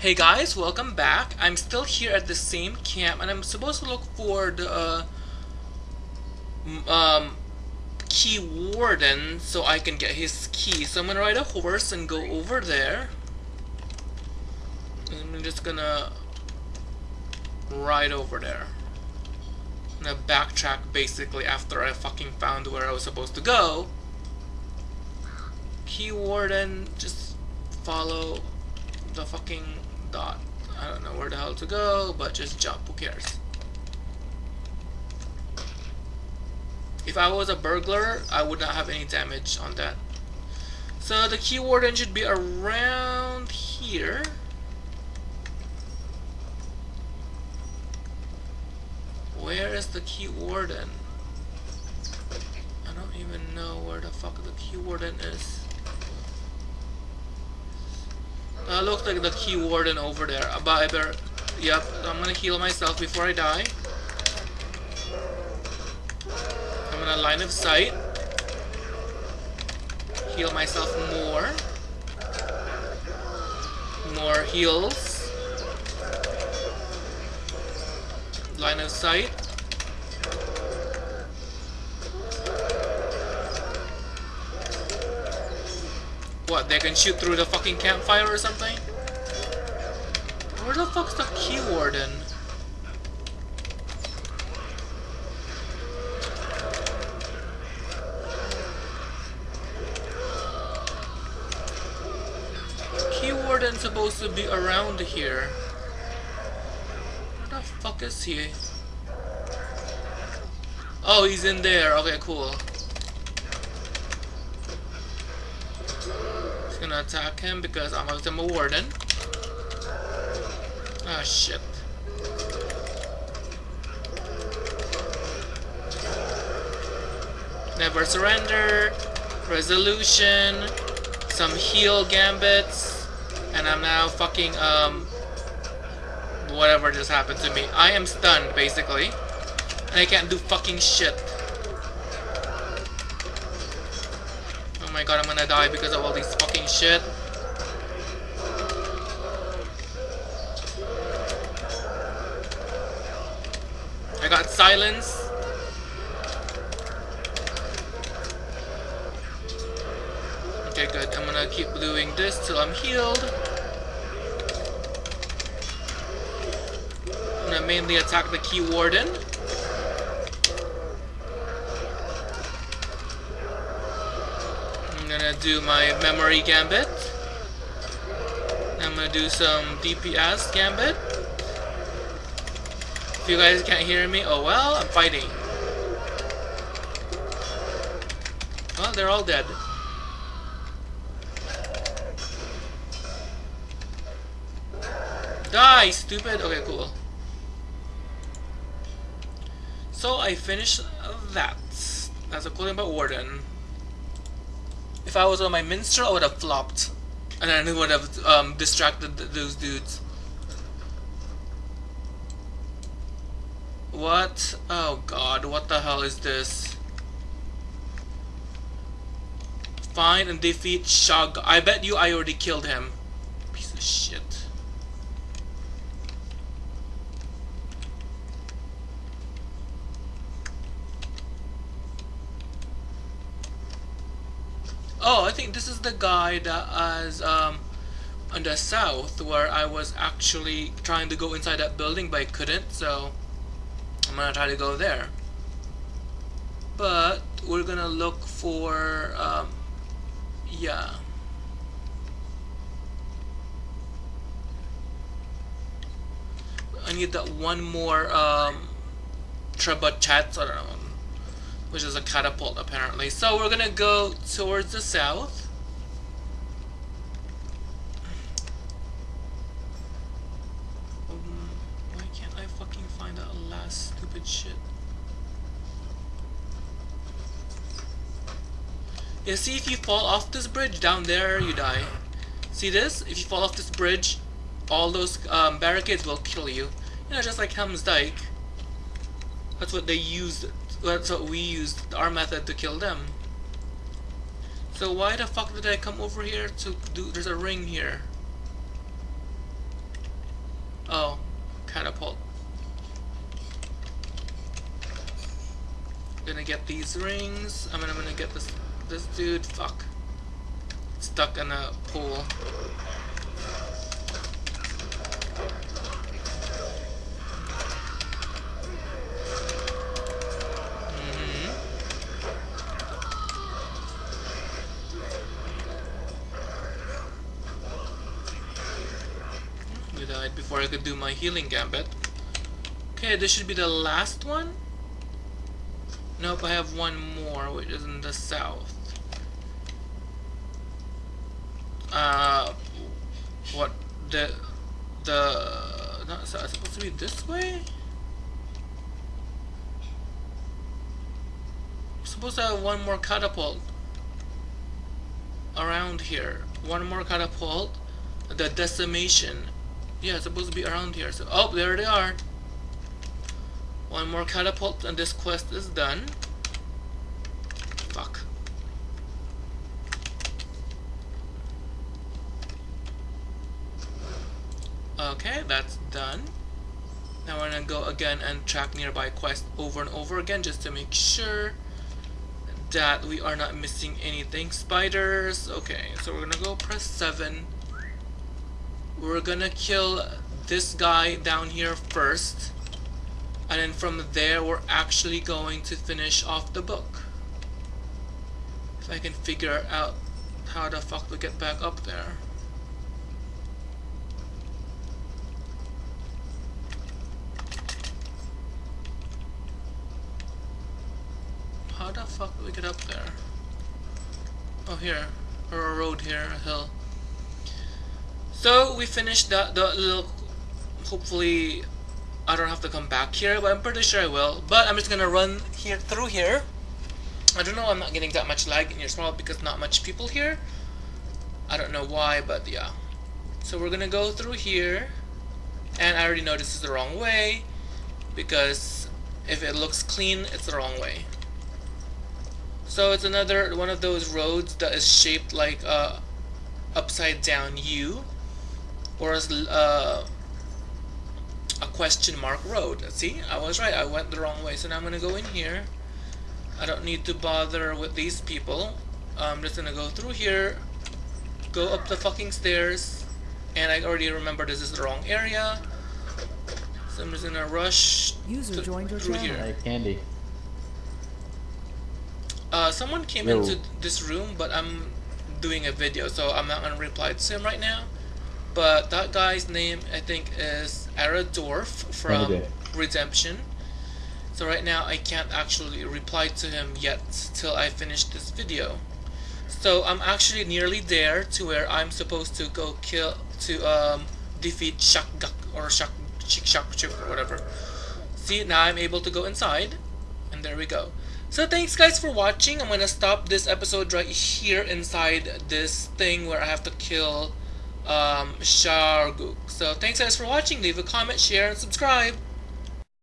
Hey guys, welcome back. I'm still here at the same camp and I'm supposed to look for the uh, um, key warden so I can get his key. So I'm gonna ride a horse and go over there. And I'm just gonna ride over there. I'm gonna backtrack basically after I fucking found where I was supposed to go. Key warden, just follow the fucking dot. I don't know where the hell to go, but just jump, who cares? If I was a burglar, I would not have any damage on that. So the key warden should be around here. Where is the key warden? I don't even know where the fuck the key warden is. Uh, looks like the key warden over there. Uh, but I better... Yep, I'm gonna heal myself before I die. I'm gonna line of sight. Heal myself more. More heals. Line of sight. What, they can shoot through the fucking campfire or something? Where the fuck's the key warden? Key warden's supposed to be around here. Where the fuck is he? Oh, he's in there. Okay, cool. Gonna attack him because I'm a, I'm a warden. Ah, shit. Never surrender. Resolution. Some heal gambits. And I'm now fucking, um... Whatever just happened to me. I am stunned, basically. And I can't do fucking shit. Oh my god, I'm gonna die because of all this fucking shit. I got silence. Okay, good. I'm gonna keep doing this till I'm healed. I'm gonna mainly attack the key warden. I'm gonna do my memory gambit. I'm gonna do some DPS gambit. If you guys can't hear me, oh well, I'm fighting. Well, they're all dead. Die, stupid! Okay, cool. So I finished that. That's a cool thing about Warden. If I was on my minstrel, I would have flopped. And then it would have um, distracted th those dudes. What? Oh god, what the hell is this? Find and defeat Shog. I bet you I already killed him. Piece of shit. Oh, I think this is the guy that is um, on the south where I was actually trying to go inside that building but I couldn't, so I'm gonna try to go there. But we're gonna look for, um, yeah. I need that one more um, Trebuchet, I don't know, which is a catapult apparently. So we're gonna go towards the south. Um, why can't I fucking find that last stupid shit? Yeah, see if you fall off this bridge down there, you die. See this? If you fall off this bridge, all those um, barricades will kill you. You know, just like Helm's Dyke. That's what they used that's what we used our method to kill them. So why the fuck did I come over here to do, there's a ring here. Oh, catapult. Gonna get these rings, I mean I'm gonna get this, this dude, fuck. Stuck in a pool. Before I could do my healing gambit. Okay, this should be the last one. Nope, I have one more, which is in the south. Uh, what the the not is supposed to be this way? I'm supposed to have one more catapult around here. One more catapult. The decimation yeah, it's supposed to be around here. So, oh, there they are. One more catapult and this quest is done. Fuck. Okay, that's done. Now we're gonna go again and track nearby quests over and over again just to make sure that we are not missing anything. Spiders. Okay, so we're gonna go press 7 we're gonna kill this guy down here first and then from there we're actually going to finish off the book. If I can figure out how the fuck to get back up there. How the fuck do we get up there? Oh here. Or a road here a hill so we finished the, the little, hopefully I don't have to come back here, but I'm pretty sure I will. But I'm just gonna run here through here. I don't know, I'm not getting that much lag in your small because not much people here. I don't know why, but yeah. So we're gonna go through here. And I already know this is the wrong way. Because if it looks clean, it's the wrong way. So it's another one of those roads that is shaped like a upside down U or uh, a question mark road. See, I was right. I went the wrong way. So now I'm going to go in here. I don't need to bother with these people. I'm just going to go through here, go up the fucking stairs, and I already remember this is the wrong area. So I'm just going to rush User joined your through channel. here. Hey, Candy. Uh, someone came Yo. into this room, but I'm doing a video, so I'm not going to reply to him right now. But that guy's name, I think, is Aradorf from. Redemption. So right now, I can't actually reply to him yet till I finish this video. So I'm actually nearly there to where I'm supposed to go kill to um, defeat Shakgak or Shak Chik Shak or whatever. See now I'm able to go inside, and there we go. So thanks guys for watching. I'm gonna stop this episode right here inside this thing where I have to kill um. So thanks guys for watching. Leave a comment, share, and subscribe.